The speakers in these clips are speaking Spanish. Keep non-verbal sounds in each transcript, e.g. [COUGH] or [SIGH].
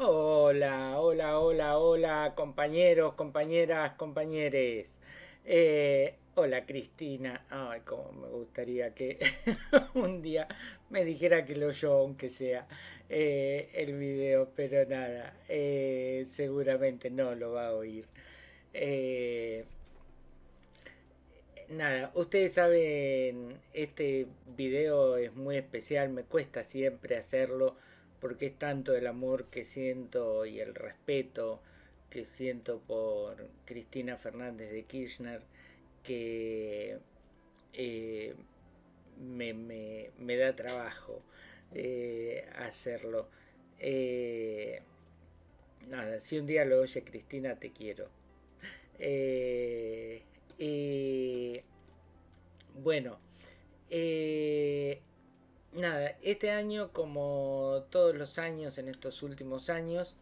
Hola, hola, hola, hola, compañeros, compañeras, compañeres. Eh, hola, Cristina. Ay, cómo me gustaría que [LAUGHS] un día me dijera que lo oyó, aunque sea eh, el video, pero nada, eh, seguramente no lo va a oír. Nada, ustedes saben, este video es muy especial, me cuesta siempre hacerlo porque es tanto el amor que siento y el respeto que siento por Cristina Fernández de Kirchner que eh, me, da trabajo eh, hacerlo. Eh, nada, si un día lo oye Cristina, te quiero. Bueno, nada, este año, como todos los años en estos últimos años,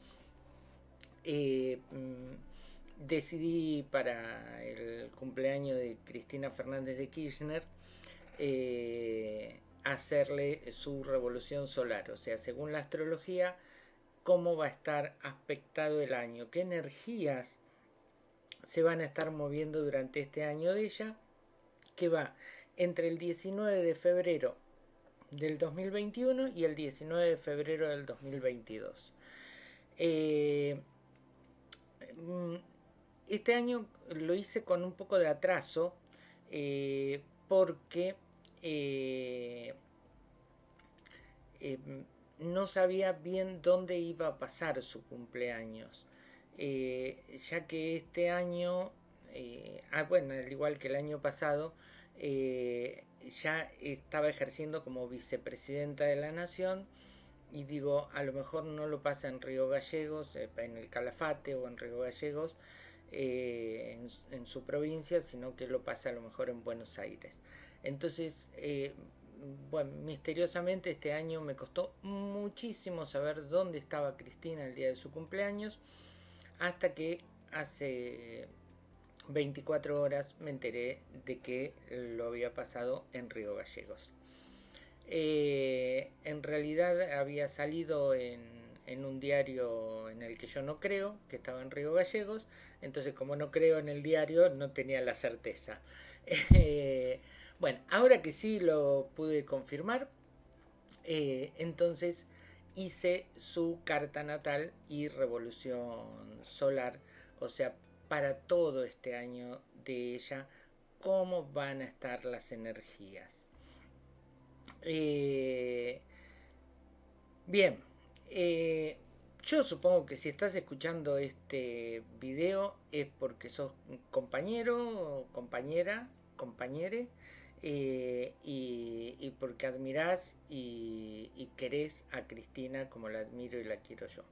eh, mm, decidí para el cumpleaños de Cristina Fernández de Kirchner eh, hacerle su revolución solar, o sea, según la astrología, cómo va a estar aspectado el año, qué energías se van a estar moviendo durante este año de ella, que va entre el 19 de febrero del 2021 y el 19 de febrero del 2022. Eh, mm, este año lo hice con un poco de atraso eh, porque eh, eh, no sabía bien dónde iba a pasar su cumpleaños. Ya que este año, ah, bueno, al igual que el año pasado, ya estaba ejerciendo como vicepresidenta de la nación y digo, a lo mejor no lo pasa en Río Gallegos, en el Calafate o en Río Gallegos, eh, en, en, su provincia, sino que lo pasa a lo mejor en Buenos Aires. Entonces, eh, bueno, misteriosamente este año me costó muchísimo saber dónde estaba Cristina el día de su cumpleaños, hasta que hace 24 horas me enteré de que lo había pasado en Río Gallegos. Eh, en realidad había salido en, un diario en el que yo no creo, que estaba en Río Gallegos, entonces como no creo en el diario no tenía la certeza. [LAUGHS] Eh, bueno, ahora que sí lo pude confirmar, eh, entonces hice su carta natal y revolución solar, o sea, para todo este año de ella, cómo van a estar las energías. Eh, bien, eh, yo supongo que si estás escuchando este video es porque sos compañero, compañera, compañere, eh, y, y, porque admirás y, y querés a Cristina como la admiro y la quiero yo.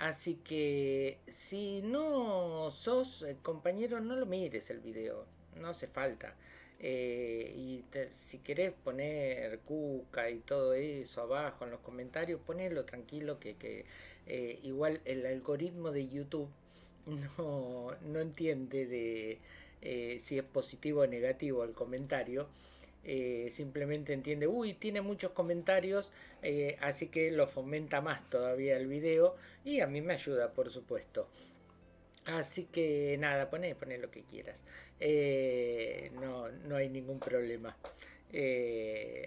Así que si no sos compañero, no lo mires el video, no hace falta. Eh, y te, si querés poner cuca y todo eso abajo en los comentarios, ponelo tranquilo que, que eh, igual el algoritmo de YouTube [LAUGHS] no, no entiende de eh, si es positivo o negativo el comentario. Eh, simplemente entiende, uy, tiene muchos comentarios, eh, así que lo fomenta más todavía el video y a mí me ayuda, por supuesto. Así que nada, poné, poné lo que quieras. Eh, no, no hay ningún problema.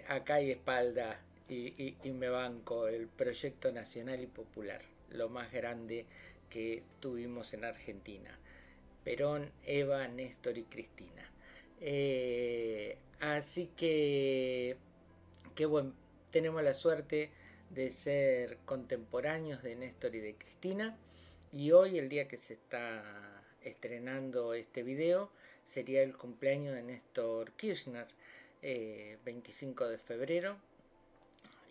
Acá hay espalda y, y me banco el proyecto nacional y popular, lo más grande que tuvimos en Argentina. Perón, Eva, Néstor y Cristina. Eh, así que, que bueno, tenemos la suerte de ser contemporáneos de Néstor y de Cristina. Y hoy, el día que se está estrenando este video, sería el cumpleaños de Néstor Kirchner, eh, 25 de febrero.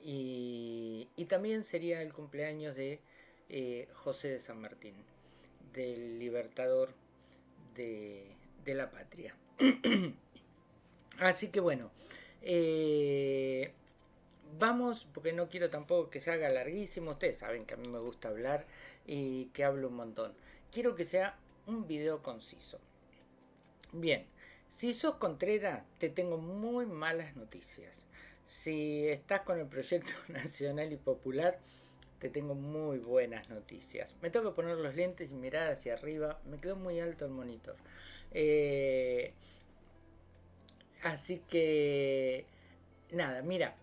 Y, también sería el cumpleaños de eh, José de San Martín, del libertador de la patria. [CLEARS THROAT] Así que bueno, eh, vamos, porque no quiero tampoco que se haga larguísimo. Ustedes saben que a mí me gusta hablar y que hablo un montón. Quiero que sea un video conciso. Bien, si sos Contreras, te tengo muy malas noticias. Si estás con el proyecto [LAUGHS] nacional y popular, te tengo muy buenas noticias. Me tengo que poner los lentes y mirar hacia arriba. Me quedó muy alto el monitor. Eh, así que, nada, mira.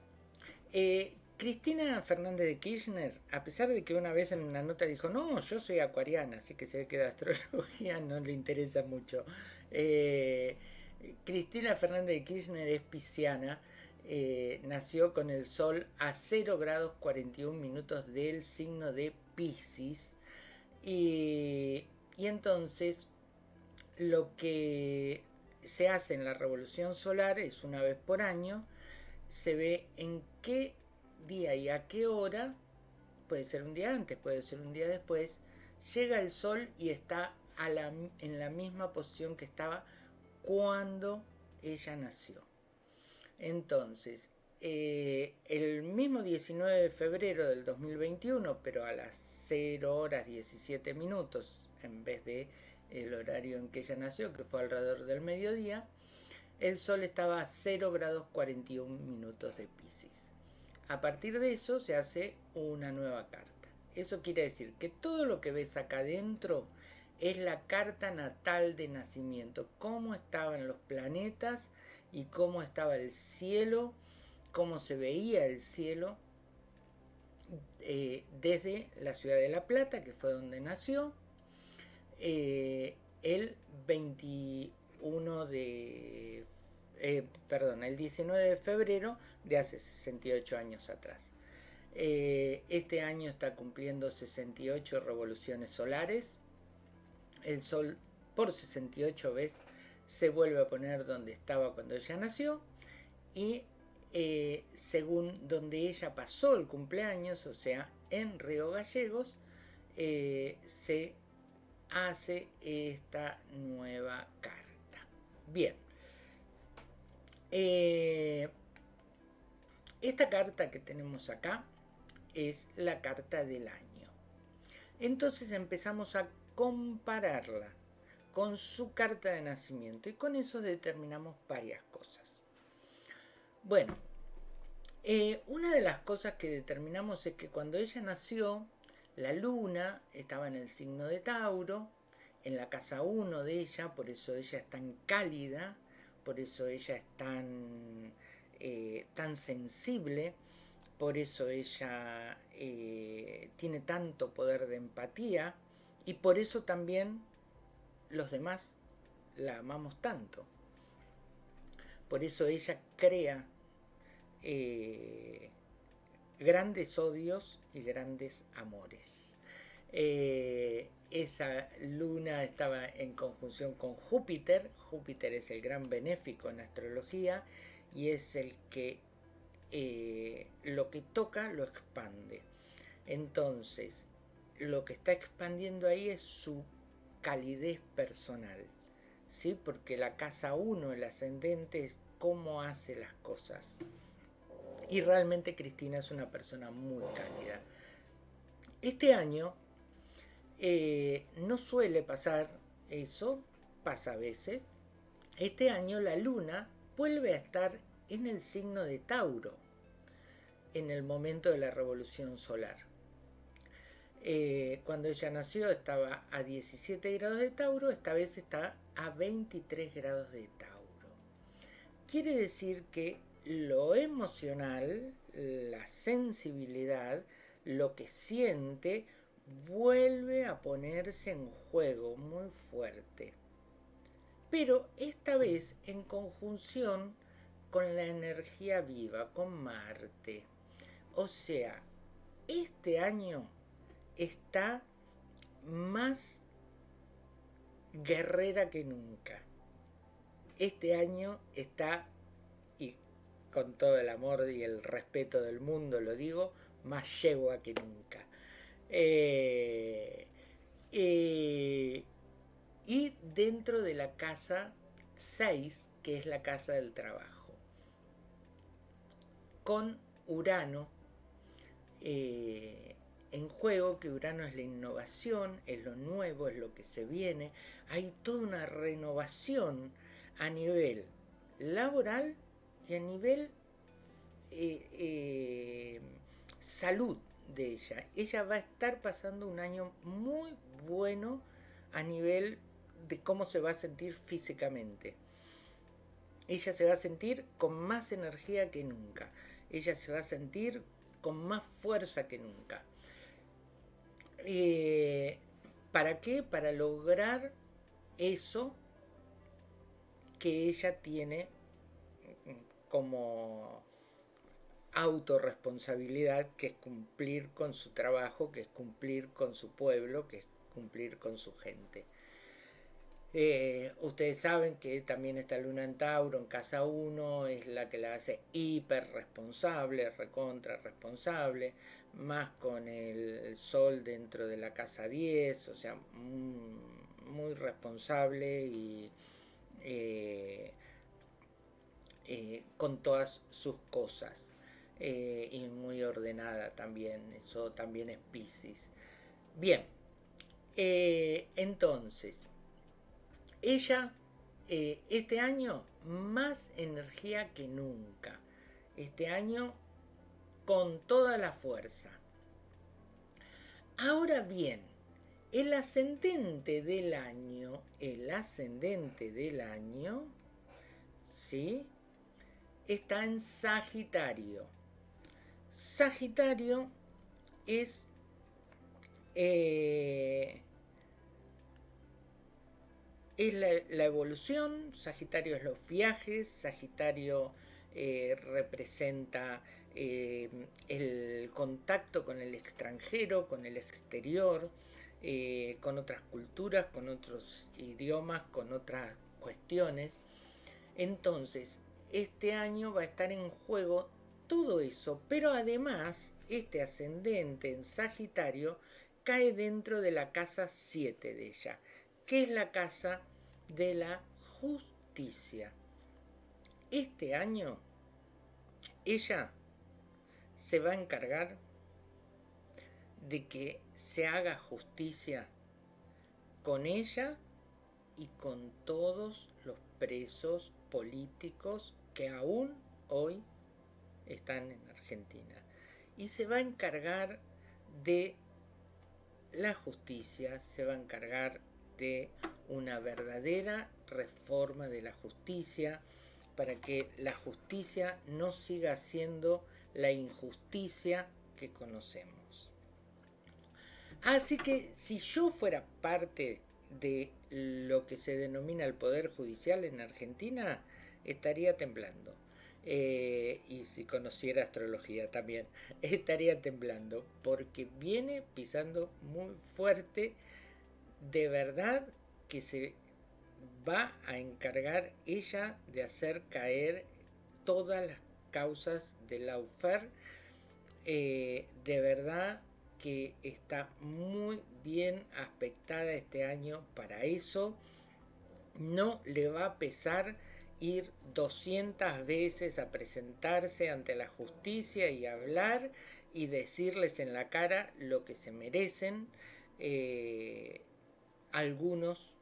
Eh, Cristina Fernández de Kirchner, a pesar de que una vez en una nota dijo, no, yo soy acuariana, así que se ve que de astrología [LAUGHS] no le interesa mucho. Eh, Cristina Fernández de Kirchner es pisciana, nació con el sol a 0 grados 41 minutos del signo de Pisces. Y entonces lo que se hace en la revolución solar es una vez por año, se ve en qué día y a qué hora, puede ser un día antes, puede ser un día después, llega el sol y está en la misma posición que estaba cuando ella nació. Entonces, eh, el mismo 19 de febrero del 2021, pero a las 0 horas 17 minutos, en vez de el horario en que ella nació, que fue alrededor del mediodía, el Sol estaba a 0 grados 41 minutos de Pisces. A partir de eso se hace una nueva carta. Eso quiere decir que todo lo que ves acá adentro es la carta natal de nacimiento, cómo estaban los planetas y cómo estaba el cielo, cómo se veía el cielo eh, desde la ciudad de La Plata, que fue donde nació, eh, el 21 de, eh, perdón, el 19 de febrero de hace 68 años atrás. este año está cumpliendo 68 revoluciones solares el Sol por 68 veces se vuelve a poner donde estaba cuando ella nació y eh, según donde ella pasó el cumpleaños, o sea, en Río Gallegos, eh, se hace esta nueva carta. Bien. Eh, esta carta que tenemos acá es la carta del año. Entonces empezamos a compararla con su carta de nacimiento y con eso determinamos varias cosas. Bueno, eh, una de las cosas que determinamos es que cuando ella nació, la luna estaba en el signo de Tauro, en la casa 1 de ella, por eso ella es tan cálida, por eso ella es tan, eh, tan sensible, por eso ella eh, tiene tanto poder de empatía, y por eso también los demás la amamos tanto. Por eso ella crea eh, grandes odios y grandes amores. Eh, esa luna estaba en conjunción con Júpiter. Júpiter es el gran benéfico en astrología y es el que eh, lo que toca lo expande. Entonces, lo que está expandiendo ahí es su calidez personal, ¿sí? Porque la casa 1, el ascendente, es cómo hace las cosas. Y realmente Cristina es una persona muy cálida. Este año eh, no suele pasar eso, pasa a veces. Este año la luna vuelve a estar en el signo de Tauro, en el momento de la revolución solar. Eh, cuando ella nació estaba a 17 grados de Tauro, esta vez está a 23 grados de Tauro. Quiere decir que lo emocional, la sensibilidad, lo que siente, vuelve a ponerse en juego muy fuerte. Pero esta vez en conjunción con la energía viva, con Marte. O sea, este año está más guerrera que nunca. Este año está, con todo el amor y el respeto del mundo lo digo, más yegua que nunca. Eh, eh, y dentro de la casa 6, que es la casa del trabajo, con Urano, eh, en juego, que Urano es la innovación, es lo nuevo, es lo que se viene. Hay toda una renovación a nivel laboral y a nivel eh, eh, salud, de ella. Ella va a estar pasando un año muy bueno a nivel de cómo se va a sentir físicamente. Ella se va a sentir con más energía que nunca. Ella se va a sentir con más fuerza que nunca. Eh, ¿Para qué? Para lograr eso que ella tiene como autorresponsabilidad, que es cumplir con su trabajo, que es cumplir con su pueblo, que es cumplir con su gente. Eh, ustedes saben que también está Luna en Tauro en casa 1, es la que la hace hiper responsable, recontra responsable, más con el Sol dentro de la casa 10, o sea, muy, responsable y eh, eh, con todas sus cosas. y muy ordenada también, eso también es Pisces. Bien, entonces, ella, eh, este año, más energía que nunca. Este año, con toda la fuerza. Ahora bien, el ascendente del año, el ascendente del año, ¿sí? Está en Sagitario. Sagitario es eh, es la, evolución, Sagitario es los viajes, Sagitario eh, representa eh, el contacto con el extranjero, con el exterior, con otras culturas, con otros idiomas, con otras cuestiones. Entonces, este año va a estar en juego todo eso, pero además este ascendente en Sagitario cae dentro de la casa 7 de ella, que es la casa de la justicia. Este año ella se va a encargar de que se haga justicia con ella y con todos los presos políticos que aún hoy están en Argentina. Y se va a encargar de la justicia, se va a encargar de una verdadera reforma de la justicia para que la justicia no siga siendo la injusticia que conocemos. Así que si yo fuera parte de lo que se denomina el Poder Judicial en Argentina, estaría temblando. Eh, y si conociera astrología también, [LAUGHS] estaría temblando porque viene pisando muy fuerte de verdad que se va a encargar ella de hacer caer todas las causas de la UFER. Eh, de verdad que está muy bien aspectada este año para eso. No le va a pesar ir 200 veces a presentarse ante la justicia y hablar y decirles en la cara lo que se merecen. Eh, algunos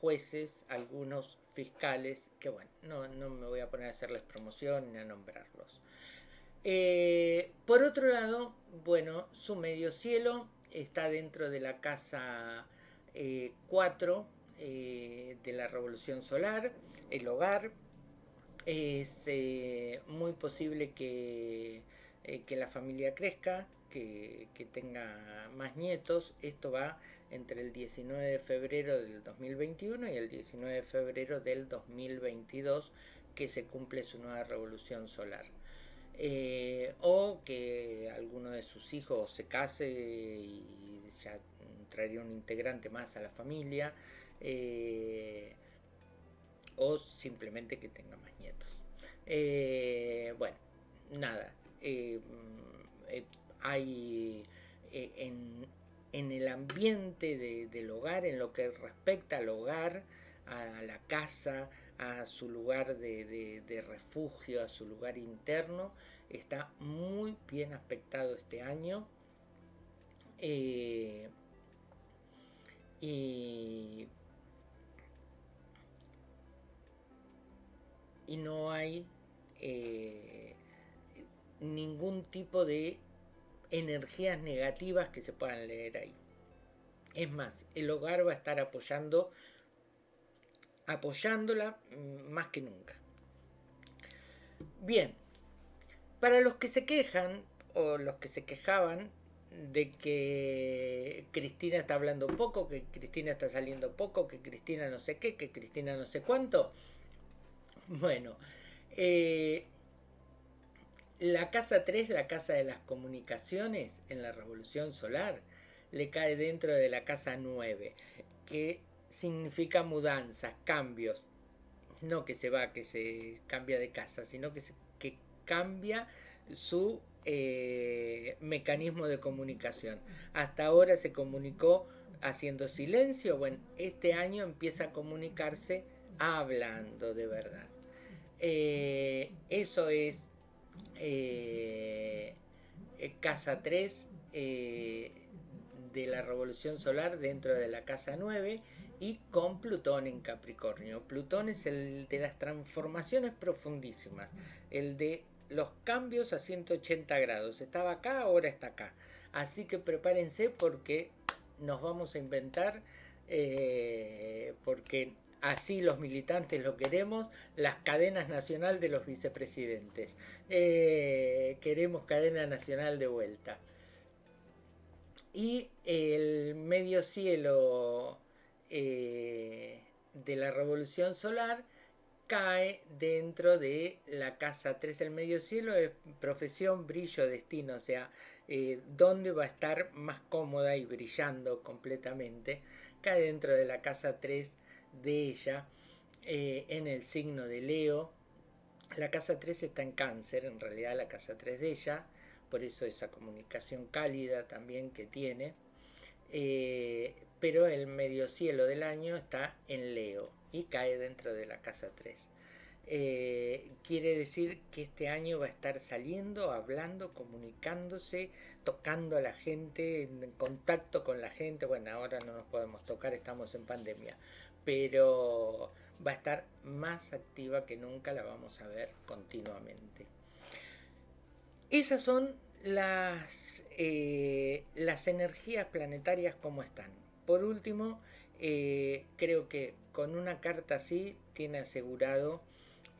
jueces, algunos fiscales, que bueno, no, me voy a poner a hacerles promoción ni a nombrarlos. Eh, por otro lado, bueno, su medio cielo está dentro de la casa 4 eh, eh, de la revolución solar, el hogar. Es muy posible que, que, la familia crezca, que, que tenga más nietos. Esto va entre el 19 de febrero del 2021 y el 19 de febrero del 2022 que se cumple su nueva revolución solar. Eh, o que alguno de sus hijos se case y ya traería un integrante más a la familia, eh, o simplemente que tenga más nietos. Eh, bueno, nada, hay en, el ambiente del hogar, en lo que respecta al hogar, a la casa, a su lugar de, refugio, a su lugar interno, está muy bien aspectado este año. Eh, y, no hay eh, ningún tipo de energías negativas que se puedan leer ahí. Es más, el hogar va a estar apoyando, apoyándola mm, más que nunca. Bien, para los que se quejan o los que se quejaban de que Cristina está hablando poco, que Cristina está saliendo poco, que Cristina no sé qué, que Cristina no sé cuánto. [LAUGHS] Bueno, eh, la casa 3, la casa de las comunicaciones en la revolución solar, le cae dentro de la casa 9, que significa mudanzas, cambios. No que se va, que se cambia de casa, sino que, que cambia su eh, mecanismo de comunicación. Hasta ahora se comunicó haciendo silencio. Bueno, este año empieza a comunicarse hablando de verdad. Eh, eso es eh, casa 3 de la revolución solar dentro de la casa 9 y con Plutón en Capricornio. Plutón es el de las transformaciones profundísimas, el de los cambios a 180 grados. Estaba acá, ahora está acá. Así que prepárense porque nos vamos a inventar, eh, porque así los militantes lo queremos, las cadenas nacional de los vicepresidentes. Eh, queremos cadena nacional de vuelta. Y el medio cielo eh, de la revolución solar cae dentro de la casa 3 el medio cielo es profesión, brillo, destino, o sea, eh, dónde va a estar más cómoda y brillando completamente, cae dentro de la casa 3 de ella, eh, en el signo de Leo. La casa 3 está en cáncer, en realidad la casa 3 de ella, por eso esa comunicación cálida también que tiene. Eh, pero el medio cielo del año está en Leo y cae dentro de la casa 3. Eh, quiere decir que este año va a estar saliendo, hablando, comunicándose, tocando a la gente, en contacto con la gente. Bueno, ahora no nos podemos tocar, estamos en pandemia, pero va a estar más activa que nunca, la vamos a ver continuamente. Esas son las, eh, las energías planetarias como están. Por último, eh, creo que con una carta así tiene asegurado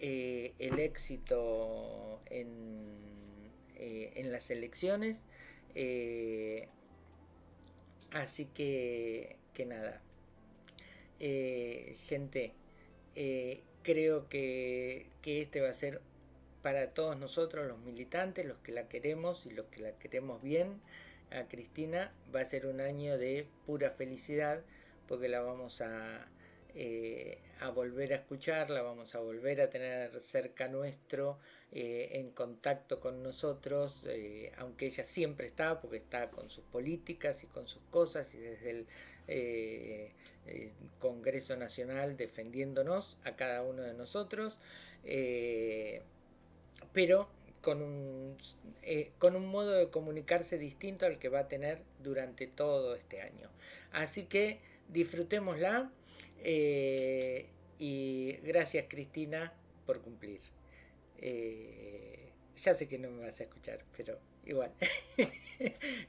eh, el éxito en, en las elecciones. Así que, que nada. gente, creo que, que este va a ser para todos nosotros, los militantes, los que la queremos y los que la queremos bien, a Cristina, va a ser un año de pura felicidad porque la vamos a, eh, a volver a escuchar, la vamos a volver a tener cerca nuestro, eh, en contacto con nosotros, eh, aunque ella siempre está, porque está con sus políticas y con sus cosas y desde el Congreso Nacional defendiéndonos a cada uno de nosotros, pero con un, con un modo de comunicarse distinto al que va a tener durante todo este año. Así que disfrutémosla eh, y gracias Cristina por cumplir. Eh, ya sé que no me vas a escuchar, pero igual. [LAUGHS]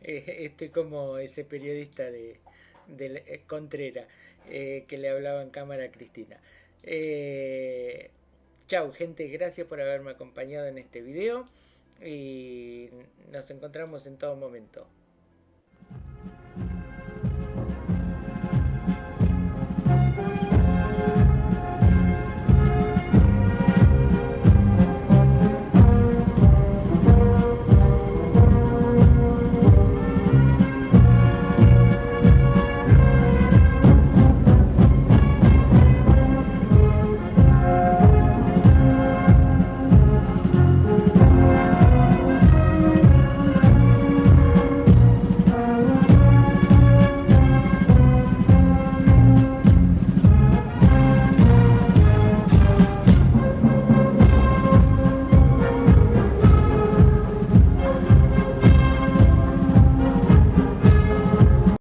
Eh, estoy como ese periodista de, de Contrera que le hablaba en cámara a Cristina. chau gente, gracias por haberme acompañado en este video y nos encontramos en todo momento.